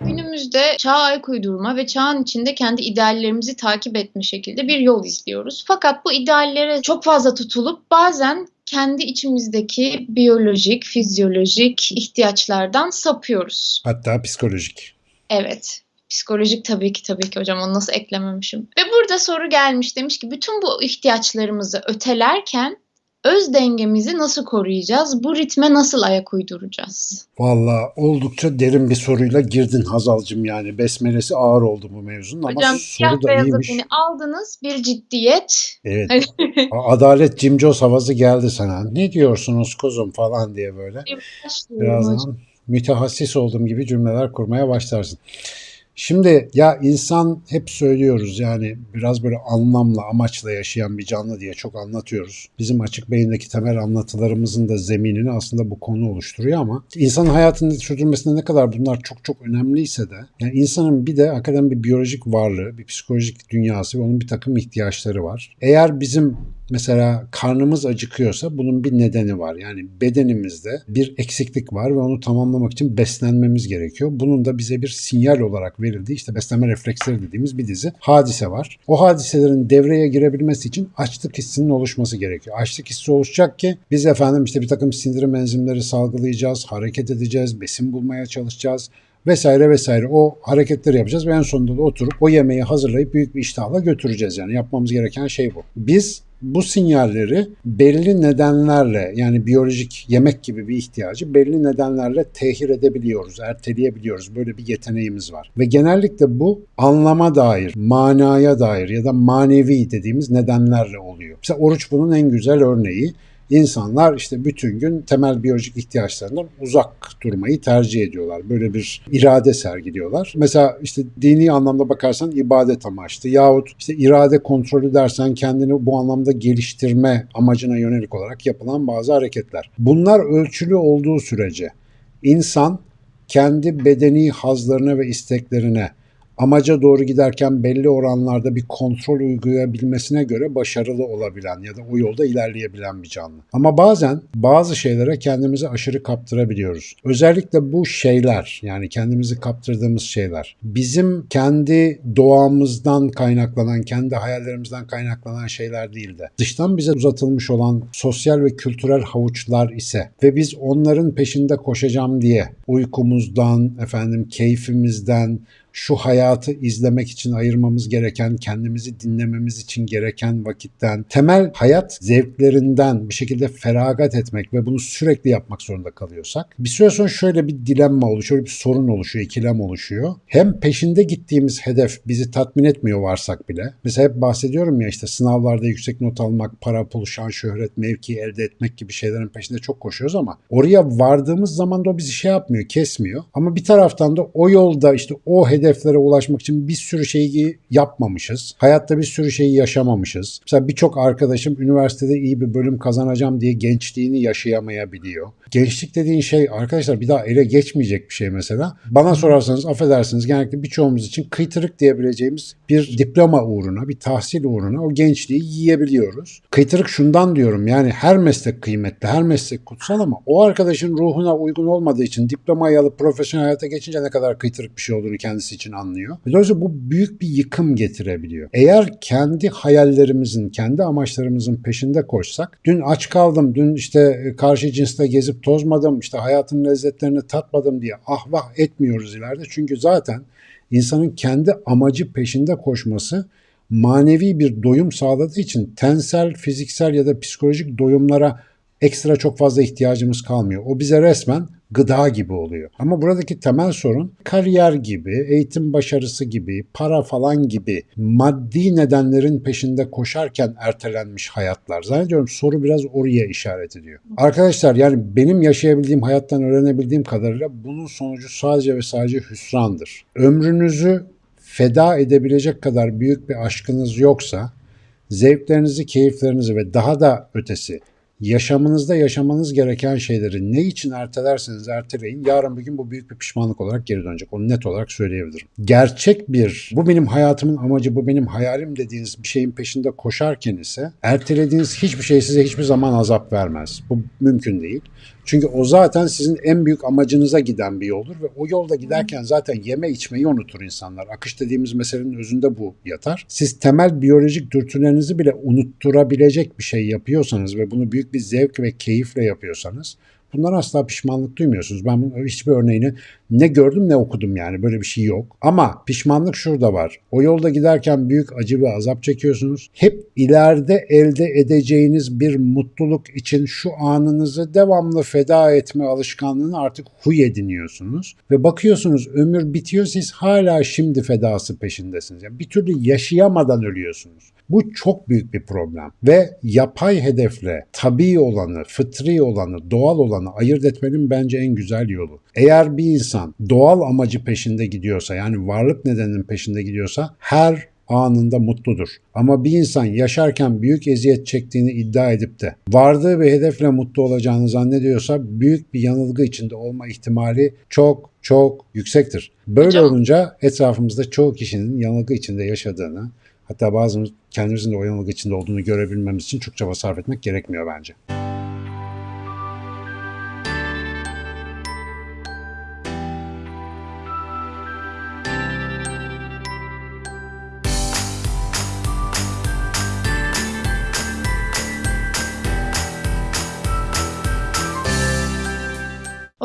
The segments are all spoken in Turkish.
Günümüzde çağa ayak uydurma ve çağın içinde kendi ideallerimizi takip etme şekilde bir yol izliyoruz. Fakat bu ideallere çok fazla tutulup bazen kendi içimizdeki biyolojik, fizyolojik ihtiyaçlardan sapıyoruz. Hatta psikolojik. Evet. Psikolojik tabii ki tabii ki hocam onu nasıl eklememişim. Ve burada soru gelmiş demiş ki bütün bu ihtiyaçlarımızı ötelerken öz dengemizi nasıl koruyacağız? Bu ritme nasıl ayak uyduracağız? Valla oldukça derin bir soruyla girdin Hazal'cım yani. Besmelesi ağır oldu bu mevzunun ama hocam soru da iyiymiş. beni aldınız bir ciddiyet. Evet. Adalet Cimcos havası geldi sana. Ne diyorsunuz kuzum falan diye böyle. Birazdan mütehassis olduğum gibi cümleler kurmaya başlarsın. Şimdi ya insan hep söylüyoruz yani biraz böyle anlamla, amaçla yaşayan bir canlı diye çok anlatıyoruz. Bizim açık beyindeki temel anlatılarımızın da zeminini aslında bu konu oluşturuyor ama insanın hayatını sürdürmesinde ne kadar bunlar çok çok önemliyse de yani insanın bir de hakikaten bir biyolojik varlığı, bir psikolojik dünyası ve onun bir takım ihtiyaçları var. Eğer bizim Mesela karnımız acıkıyorsa bunun bir nedeni var. Yani bedenimizde bir eksiklik var ve onu tamamlamak için beslenmemiz gerekiyor. Bunun da bize bir sinyal olarak verildiği işte beslenme refleksleri dediğimiz bir dizi hadise var. O hadiselerin devreye girebilmesi için açlık hissinin oluşması gerekiyor. Açlık hissi oluşacak ki biz efendim işte bir takım sindirim enzimleri salgılayacağız, hareket edeceğiz, besin bulmaya çalışacağız vesaire vesaire o hareketleri yapacağız ve en sonunda da oturup o yemeği hazırlayıp büyük bir iştahla götüreceğiz yani yapmamız gereken şey bu. Biz bu sinyalleri belli nedenlerle yani biyolojik yemek gibi bir ihtiyacı belli nedenlerle tehir edebiliyoruz, erteleyebiliyoruz. Böyle bir yeteneğimiz var. Ve genellikle bu anlama dair, manaya dair ya da manevi dediğimiz nedenlerle oluyor. Mesela oruç bunun en güzel örneği. İnsanlar işte bütün gün temel biyolojik ihtiyaçlarından uzak durmayı tercih ediyorlar. Böyle bir irade sergiliyorlar. Mesela işte dini anlamda bakarsan ibadet amaçlı yahut işte irade kontrolü dersen kendini bu anlamda geliştirme amacına yönelik olarak yapılan bazı hareketler. Bunlar ölçülü olduğu sürece insan kendi bedeni hazlarına ve isteklerine amaca doğru giderken belli oranlarda bir kontrol uygulayabilmesine göre başarılı olabilen ya da o yolda ilerleyebilen bir canlı. Ama bazen bazı şeylere kendimizi aşırı kaptırabiliyoruz. Özellikle bu şeyler yani kendimizi kaptırdığımız şeyler bizim kendi doğamızdan kaynaklanan, kendi hayallerimizden kaynaklanan şeyler değil de dıştan bize uzatılmış olan sosyal ve kültürel havuçlar ise ve biz onların peşinde koşacağım diye uykumuzdan, efendim keyfimizden, şu hayatı izlemek için ayırmamız gereken, kendimizi dinlememiz için gereken vakitten, temel hayat zevklerinden bir şekilde feragat etmek ve bunu sürekli yapmak zorunda kalıyorsak, bir süre sonra şöyle bir dilemma oluşuyor, bir sorun oluşuyor, ikilem oluşuyor. Hem peşinde gittiğimiz hedef bizi tatmin etmiyor varsak bile, mesela hep bahsediyorum ya işte sınavlarda yüksek not almak, para, pul, şan, şöhret, mevki elde etmek gibi şeylerin peşinde çok koşuyoruz ama oraya vardığımız zaman da o bizi şey yapmıyor, kesmiyor. Ama bir taraftan da o yolda işte o hedef hedeflere ulaşmak için bir sürü şeyi yapmamışız. Hayatta bir sürü şeyi yaşamamışız. Mesela birçok arkadaşım üniversitede iyi bir bölüm kazanacağım diye gençliğini yaşayamayabiliyor. Gençlik dediğin şey arkadaşlar bir daha ele geçmeyecek bir şey mesela. Bana sorarsanız affedersiniz genellikle birçoğumuz için kıytırık diyebileceğimiz bir diploma uğruna, bir tahsil uğruna o gençliği yiyebiliyoruz. Kıytırık şundan diyorum yani her meslek kıymetli, her meslek kutsal ama o arkadaşın ruhuna uygun olmadığı için diplomayı alıp profesyonel hayata geçince ne kadar kıytırık bir şey olduğunu kendisi için anlıyor. Dolayısıyla bu büyük bir yıkım getirebiliyor. Eğer kendi hayallerimizin, kendi amaçlarımızın peşinde koşsak, dün aç kaldım, dün işte karşı cinsle gezip tozmadım, işte hayatın lezzetlerini tatmadım diye ah vah etmiyoruz ileride. Çünkü zaten insanın kendi amacı peşinde koşması manevi bir doyum sağladığı için tensel, fiziksel ya da psikolojik doyumlara ekstra çok fazla ihtiyacımız kalmıyor. O bize resmen gıda gibi oluyor. Ama buradaki temel sorun kariyer gibi, eğitim başarısı gibi, para falan gibi maddi nedenlerin peşinde koşarken ertelenmiş hayatlar. Zannediyorum soru biraz oraya işaret ediyor. Arkadaşlar yani benim yaşayabildiğim hayattan öğrenebildiğim kadarıyla bunun sonucu sadece ve sadece hüsrandır. Ömrünüzü feda edebilecek kadar büyük bir aşkınız yoksa zevklerinizi, keyiflerinizi ve daha da ötesi yaşamınızda yaşamanız gereken şeyleri ne için ertelerseniz erteleyin yarın bir gün bu büyük bir pişmanlık olarak geri dönecek. Onu net olarak söyleyebilirim. Gerçek bir bu benim hayatımın amacı bu benim hayalim dediğiniz bir şeyin peşinde koşarken ise ertelediğiniz hiçbir şey size hiçbir zaman azap vermez. Bu mümkün değil. Çünkü o zaten sizin en büyük amacınıza giden bir yoldur ve o yolda giderken zaten yeme içmeyi unutur insanlar. Akış dediğimiz meselenin özünde bu yatar. Siz temel biyolojik dürtülerinizi bile unutturabilecek bir şey yapıyorsanız ve bunu büyük bir zevk ve keyifle yapıyorsanız Bundan asla pişmanlık duymuyorsunuz. Ben hiçbir örneğini ne gördüm ne okudum yani böyle bir şey yok. Ama pişmanlık şurada var. O yolda giderken büyük acı ve azap çekiyorsunuz. Hep ileride elde edeceğiniz bir mutluluk için şu anınızı devamlı feda etme alışkanlığını artık huy ediniyorsunuz. Ve bakıyorsunuz ömür bitiyor siz hala şimdi fedası peşindesiniz. Yani bir türlü yaşayamadan ölüyorsunuz. Bu çok büyük bir problem ve yapay hedefle tabii olanı, fıtri olanı, doğal olanı ayırt etmenin bence en güzel yolu. Eğer bir insan doğal amacı peşinde gidiyorsa yani varlık nedeninin peşinde gidiyorsa her anında mutludur. Ama bir insan yaşarken büyük eziyet çektiğini iddia edip de vardığı bir hedefle mutlu olacağını zannediyorsa büyük bir yanılgı içinde olma ihtimali çok çok yüksektir. Böyle Hocam. olunca etrafımızda çoğu kişinin yanılgı içinde yaşadığını hatta bazımız kendimizin de o yanılgı içinde olduğunu görebilmemiz için çok çaba sarf etmek gerekmiyor bence.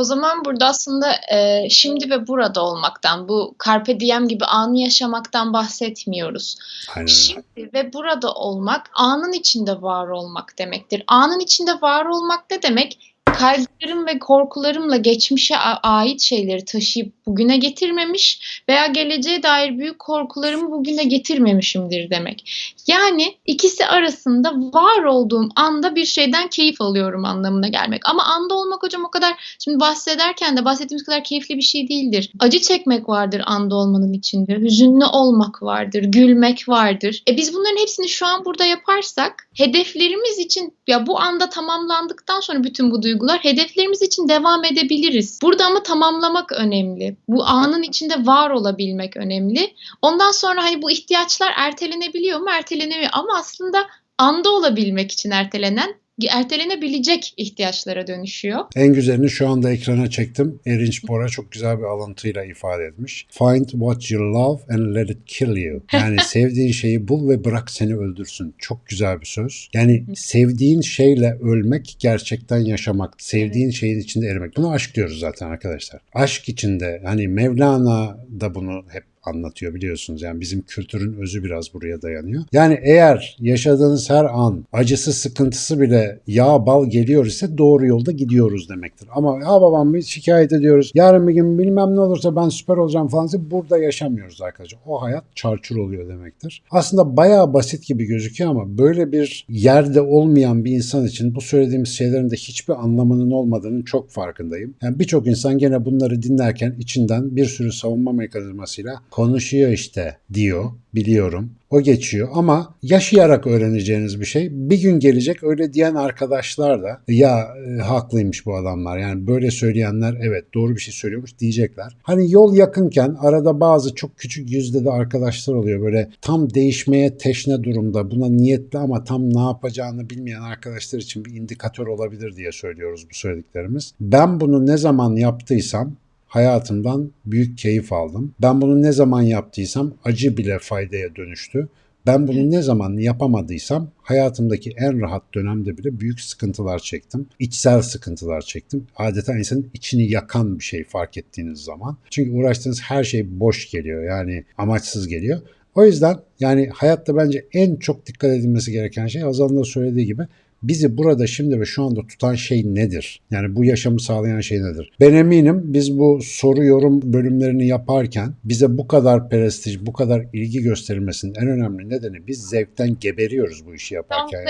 O zaman burada aslında e, şimdi ve burada olmaktan, bu carpe diem gibi anı yaşamaktan bahsetmiyoruz. Aynen. Şimdi ve burada olmak, anın içinde var olmak demektir. Anın içinde var olmak ne demek? Kaygılarım ve korkularımla geçmişe ait şeyleri taşıyıp bugüne getirmemiş veya geleceğe dair büyük korkularımı bugüne getirmemişimdir demek. Yani ikisi arasında var olduğum anda bir şeyden keyif alıyorum anlamına gelmek. Ama anda olmak hocam o kadar şimdi bahsederken de bahsettiğimiz kadar keyifli bir şey değildir. Acı çekmek vardır anda olmanın içinde. Hüzünlü olmak vardır, gülmek vardır. E biz bunların hepsini şu an burada yaparsak hedeflerimiz için ya bu anda tamamlandıktan sonra bütün bu duygular hedeflerimiz için devam edebiliriz. Burada ama tamamlamak önemli. Bu anın içinde var olabilmek önemli. Ondan sonra hani bu ihtiyaçlar ertelenebiliyor mu? Ertelenemiyor ama aslında anda olabilmek için ertelenen ertelenebilecek ihtiyaçlara dönüşüyor. En güzelini şu anda ekrana çektim. Erinç Bora çok güzel bir alıntıyla ifade etmiş. Find what you love and let it kill you. Yani sevdiğin şeyi bul ve bırak seni öldürsün. Çok güzel bir söz. Yani sevdiğin şeyle ölmek gerçekten yaşamak. Sevdiğin şeyin içinde erimek. Buna aşk diyoruz zaten arkadaşlar. Aşk içinde hani Mevlana da bunu hep anlatıyor biliyorsunuz. Yani bizim kültürün özü biraz buraya dayanıyor. Yani eğer yaşadığınız her an acısı sıkıntısı bile yağ bal geliyor ise doğru yolda gidiyoruz demektir. Ama ya babam biz şikayet ediyoruz. Yarın bir gün bilmem ne olursa ben süper olacağım falan diye burada yaşamıyoruz arkadaşlar. O hayat çarçur oluyor demektir. Aslında bayağı basit gibi gözüküyor ama böyle bir yerde olmayan bir insan için bu söylediğimiz şeylerin de hiçbir anlamının olmadığının çok farkındayım. Yani birçok insan gene bunları dinlerken içinden bir sürü savunma mekanizmasıyla konuşuyor işte diyor biliyorum. O geçiyor ama yaşayarak öğreneceğiniz bir şey. Bir gün gelecek öyle diyen arkadaşlar da ya e, haklıymış bu adamlar. Yani böyle söyleyenler evet doğru bir şey söylüyormuş diyecekler. Hani yol yakınken arada bazı çok küçük yüzde de arkadaşlar oluyor. Böyle tam değişmeye teşne durumda buna niyetli ama tam ne yapacağını bilmeyen arkadaşlar için bir indikatör olabilir diye söylüyoruz bu söylediklerimiz. Ben bunu ne zaman yaptıysam hayatımdan büyük keyif aldım. Ben bunu ne zaman yaptıysam acı bile faydaya dönüştü. Ben bunu ne zaman yapamadıysam hayatımdaki en rahat dönemde bile büyük sıkıntılar çektim. İçsel sıkıntılar çektim. Adeta insanın içini yakan bir şey fark ettiğiniz zaman. Çünkü uğraştığınız her şey boş geliyor. Yani amaçsız geliyor. O yüzden yani hayatta bence en çok dikkat edilmesi gereken şey Hazal'ın da söylediği gibi bizi burada şimdi ve şu anda tutan şey nedir? Yani bu yaşamı sağlayan şey nedir? Ben eminim biz bu soru yorum bölümlerini yaparken bize bu kadar prestij, bu kadar ilgi gösterilmesinin en önemli nedeni biz zevkten geberiyoruz bu işi yaparken. da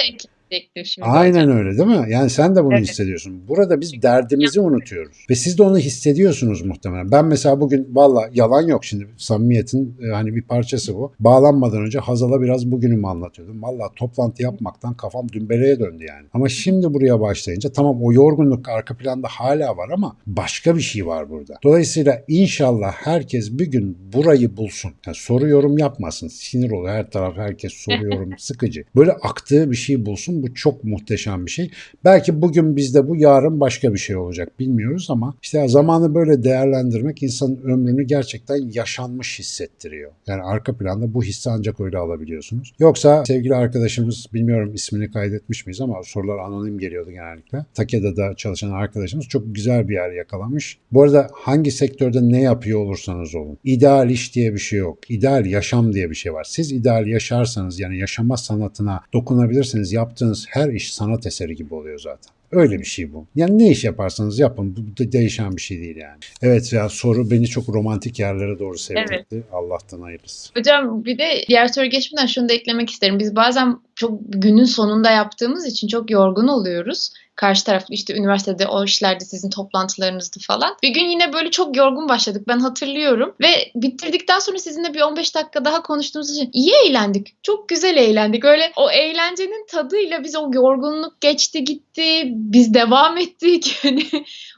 ekleyecektim şimdi. Aynen öyle değil mi? Yani sen de bunu Evet. hissediyorsun. Burada biz derdimizi unutuyoruz. Ve siz de onu hissediyorsunuz muhtemelen. Ben mesela bugün valla yalan yok şimdi samimiyetin e, hani bir parçası bu. Bağlanmadan önce Hazal'a biraz bugünümü anlatıyordum. Valla toplantı yapmaktan kafam dümbeleye döndü yani. Ama şimdi buraya başlayınca tamam o yorgunluk arka planda hala var ama başka bir şey var burada. Dolayısıyla inşallah herkes bir gün burayı bulsun. Yani soru yorum yapmasın. Sinir oluyor her taraf herkes soru yorum sıkıcı. Böyle aktığı bir şey bulsun bu çok muhteşem bir şey. Belki bugün bizde bu yarın başka bir şey olacak bilmiyoruz ama işte zamanı böyle değerlendirmek insanın ömrünü gerçekten yaşanmış hissettiriyor. Yani arka planda bu hissi ancak öyle alabiliyorsunuz. Yoksa sevgili arkadaşımız bilmiyorum ismini kaydetmiş miyiz ama sorular anonim geliyordu genellikle. Takeda'da çalışan arkadaşımız çok güzel bir yer yakalamış. Bu arada hangi sektörde ne yapıyor olursanız olun. İdeal iş diye bir şey yok. İdeal yaşam diye bir şey var. Siz ideal yaşarsanız yani yaşama sanatına dokunabilirsiniz. Yaptığınız her iş sanat eseri gibi oluyor zaten. Öyle bir şey bu. Yani ne iş yaparsanız yapın. Bu da değişen bir şey değil yani. Evet ya soru beni çok romantik yerlere doğru sevdirdi. Evet. Allah'tan hayırlısı. Hocam bir de diğer soru geçmeden şunu da eklemek isterim. Biz bazen çok günün sonunda yaptığımız için çok yorgun oluyoruz. Karşı taraf işte üniversitede o işlerde sizin toplantılarınızdı falan. Bir gün yine böyle çok yorgun başladık ben hatırlıyorum. Ve bitirdikten sonra sizinle bir 15 dakika daha konuştuğumuz için iyi eğlendik. Çok güzel eğlendik. Öyle o eğlencenin tadıyla biz o yorgunluk geçti gitti. Biz devam ettik. Yani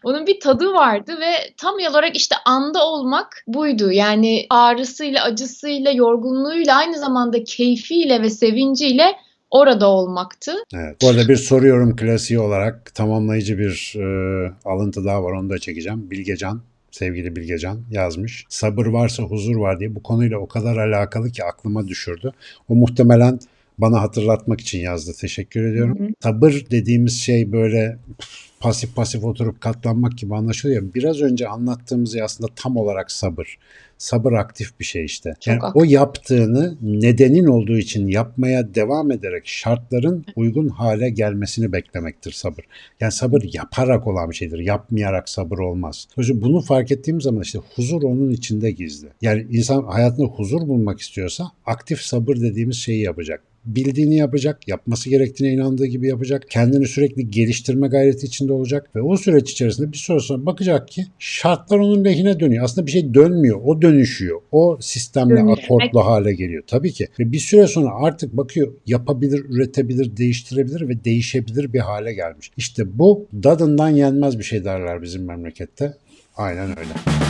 onun bir tadı vardı ve tam olarak işte anda olmak buydu. Yani ağrısıyla, acısıyla, yorgunluğuyla aynı zamanda keyfiyle ve sevinciyle orada olmaktı. Evet. Bu arada bir soruyorum klasiği olarak tamamlayıcı bir e, alıntı daha var onu da çekeceğim. Bilgecan sevgili Bilgecan yazmış. Sabır varsa huzur var diye bu konuyla o kadar alakalı ki aklıma düşürdü. O muhtemelen bana hatırlatmak için yazdı. Teşekkür ediyorum. Hı hı. Sabır dediğimiz şey böyle pasif pasif oturup katlanmak gibi anlaşılıyor. Biraz önce anlattığımız şey aslında tam olarak sabır. Sabır aktif bir şey işte. Çok Yani aktif. o yaptığını nedenin olduğu için yapmaya devam ederek şartların uygun hale gelmesini beklemektir sabır. Yani sabır yaparak olan bir şeydir. Yapmayarak sabır olmaz. Dolayısıyla bunu fark ettiğim zaman işte huzur onun içinde gizli. Yani insan hayatında huzur bulmak istiyorsa aktif sabır dediğimiz şeyi yapacak bildiğini yapacak, yapması gerektiğine inandığı gibi yapacak, kendini sürekli geliştirme gayreti içinde olacak ve o süreç içerisinde bir süre sonra bakacak ki şartlar onun lehine dönüyor. Aslında bir şey dönmüyor, o dönüşüyor. O sistemle Dönüşmek. akortlu hale geliyor. Tabii ki. Ve bir süre sonra artık bakıyor yapabilir, üretebilir, değiştirebilir ve değişebilir bir hale gelmiş. İşte bu dadından yenmez bir şey derler bizim memlekette. Aynen öyle.